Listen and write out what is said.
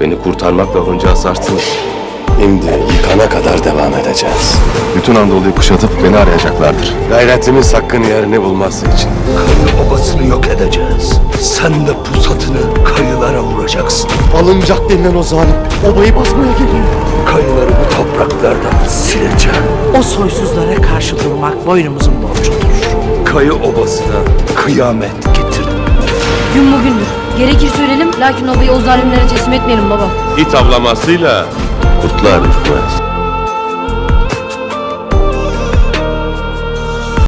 Beni kurtarmakla onca asarsınız. Şimdi yıkana kadar devam edeceğiz. Bütün Anadolu'yu kuşatıp beni arayacaklardır. Gayretimiz hakkın yerini bulması için. Kayı obasını yok edeceğiz. Sen de pusatını kayılara vuracaksın. Alınacak denilen o zalim obayı basmaya geliyor. Kayıları bu topraklardan sileceğim. O soysuzlara karşı durmak boynumuzun borcudur. Kayı obasına kıyamet getirin. Gün bugündür. Gerekirse ölelim lakin obayı o zalimlere teslim etmeyelim baba. İt avlamasıyla kurtlar ürkmez.